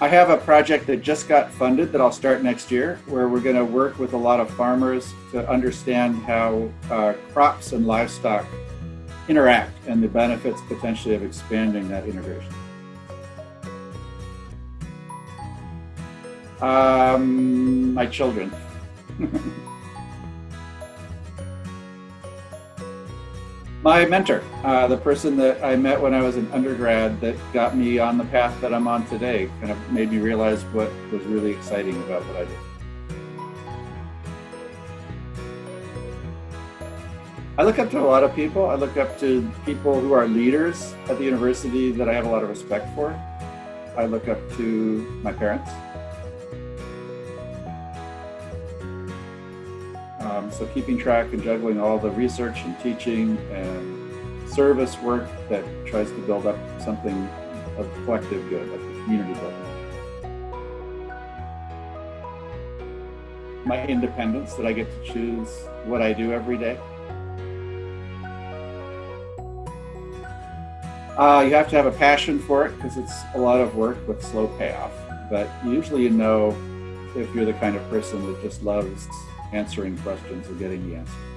I have a project that just got funded that I'll start next year, where we're going to work with a lot of farmers to understand how uh, crops and livestock interact and the benefits potentially of expanding that integration. Um, my children. my mentor, uh, the person that I met when I was an undergrad that got me on the path that I'm on today, kind of made me realize what was really exciting about what I did. I look up to a lot of people. I look up to people who are leaders at the university that I have a lot of respect for. I look up to my parents. Um, so keeping track and juggling all the research and teaching and service work that tries to build up something of collective good, like the community building. My independence, that I get to choose what I do every day. Uh, you have to have a passion for it because it's a lot of work with slow payoff. But usually you know if you're the kind of person that just loves answering questions and getting the answer.